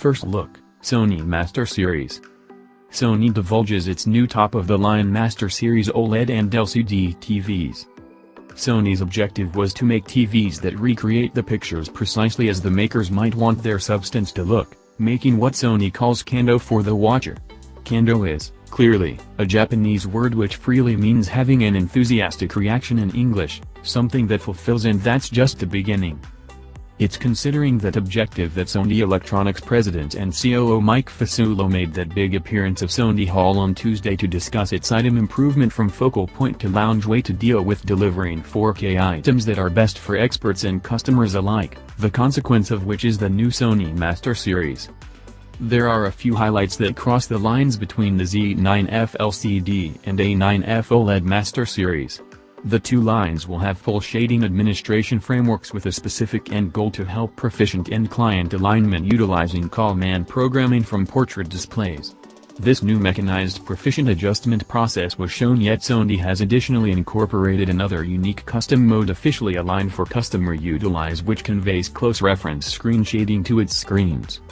First look, Sony Master Series. Sony divulges its new top-of-the-line Master Series OLED and LCD TVs. Sony's objective was to make TVs that recreate the pictures precisely as the makers might want their substance to look, making what Sony calls kando for the watcher. Kando is, clearly, a Japanese word which freely means having an enthusiastic reaction in English, something that fulfills and that's just the beginning. It's considering that objective that Sony Electronics president and COO Mike Fasulo made that big appearance of Sony Hall on Tuesday to discuss its item improvement from focal point to loungeway to deal with delivering 4K items that are best for experts and customers alike, the consequence of which is the new Sony Master Series. There are a few highlights that cross the lines between the Z9F LCD and A9F OLED Master Series. The two lines will have full shading administration frameworks with a specific end goal to help proficient end-client alignment utilizing CalMAN programming from portrait displays. This new mechanized proficient adjustment process was shown yet Sony has additionally incorporated another unique custom mode officially aligned for customer utilize which conveys close reference screen shading to its screens.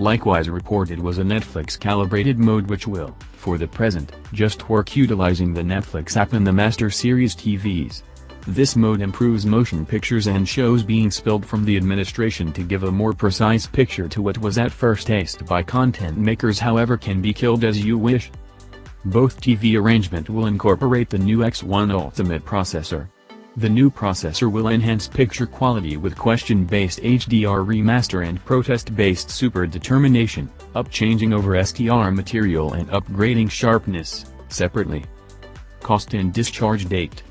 Likewise reported was a Netflix calibrated mode which will, for the present, just work utilizing the Netflix app in the Master Series TVs. This mode improves motion pictures and shows being spilled from the administration to give a more precise picture to what was at first taste by content makers however can be killed as you wish. Both TV arrangement will incorporate the new X1 Ultimate processor, the new processor will enhance picture quality with question-based HDR remaster and protest-based super determination, upchanging over SDR material and upgrading sharpness, separately. Cost and discharge date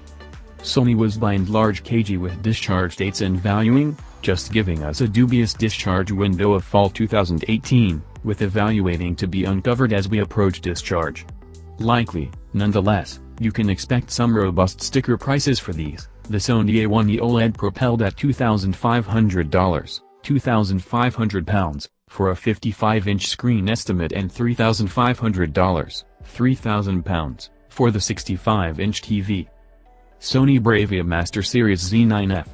Sony was by and large cagey with discharge dates and valuing, just giving us a dubious discharge window of fall 2018, with evaluating to be uncovered as we approach discharge. Likely, nonetheless, you can expect some robust sticker prices for these, the Sony A1E OLED propelled at $2,500, 2,500 pounds, for a 55-inch screen estimate and $3,500, 3,000 pounds, for the 65-inch TV. Sony Bravia Master Series Z9F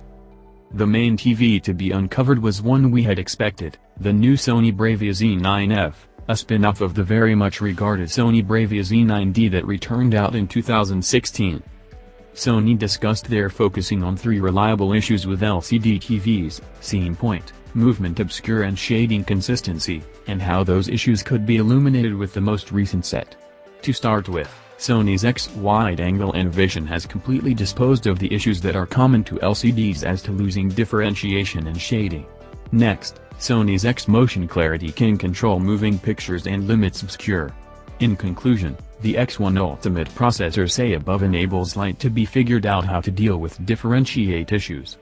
The main TV to be uncovered was one we had expected, the new Sony Bravia Z9F, a spin-off of the very much regarded Sony Bravia Z9D that returned out in 2016. Sony discussed their focusing on three reliable issues with LCD TVs, scene point, movement obscure and shading consistency, and how those issues could be illuminated with the most recent set. To start with, Sony's X wide-angle Vision has completely disposed of the issues that are common to LCDs as to losing differentiation and shading. Next, Sony's X Motion Clarity can control moving pictures and limits obscure. In conclusion, the X1 Ultimate processor say above enables light to be figured out how to deal with differentiate issues.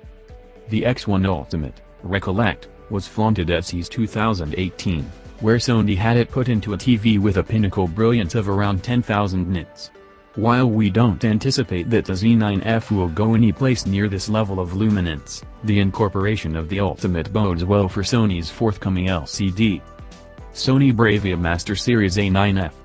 The X1 Ultimate, recollect, was flaunted at CES 2018, where Sony had it put into a TV with a pinnacle brilliance of around 10,000 nits. While we don't anticipate that the Z9F will go any place near this level of luminance, the incorporation of the Ultimate bodes well for Sony's forthcoming LCD. Sony Bravia Master Series A9F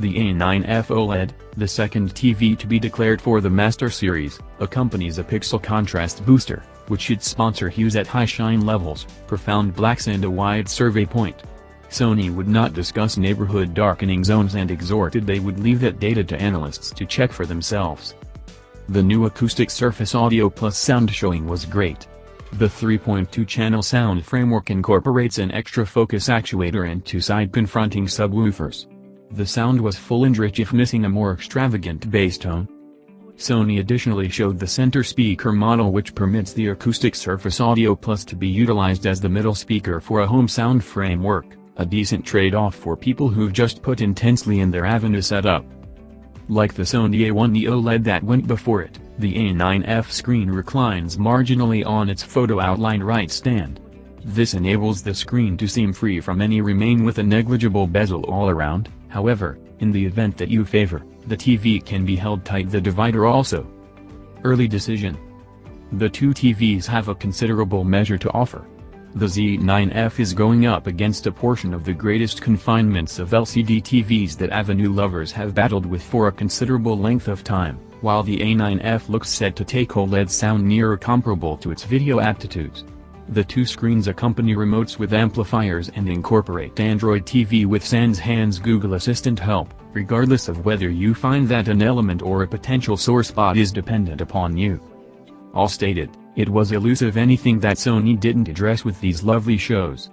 The A9F OLED, the second TV to be declared for the Master Series, accompanies a pixel contrast booster, which should sponsor hues at high shine levels, profound blacks and a wide survey point. Sony would not discuss neighborhood darkening zones and exhorted they would leave that data to analysts to check for themselves. The new acoustic Surface Audio Plus sound showing was great. The 3.2-channel sound framework incorporates an extra focus actuator and two side confronting subwoofers. The sound was full and rich if missing a more extravagant bass tone. Sony additionally showed the center speaker model which permits the acoustic Surface Audio Plus to be utilized as the middle speaker for a home sound framework a decent trade-off for people who've just put intensely in their Avenue setup. Like the Sony A1 OLED that went before it, the A9F screen reclines marginally on its photo outline right stand. This enables the screen to seem free from any remain with a negligible bezel all around, however, in the event that you favor, the TV can be held tight the divider also. Early decision The two TVs have a considerable measure to offer. The Z9F is going up against a portion of the greatest confinements of LCD TVs that Avenue lovers have battled with for a considerable length of time, while the A9F looks set to take OLED sound nearer comparable to its video aptitudes. The two screens accompany remotes with amplifiers and incorporate Android TV with Sans Hands Google Assistant help, regardless of whether you find that an element or a potential sore spot is dependent upon you. All stated, it was elusive anything that Sony didn't address with these lovely shows.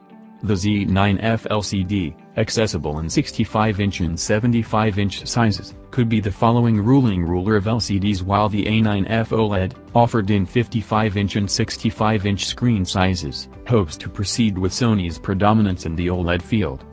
The Z9F LCD, accessible in 65-inch and 75-inch sizes, could be the following ruling ruler of LCDs while the A9F OLED, offered in 55-inch and 65-inch screen sizes, hopes to proceed with Sony's predominance in the OLED field.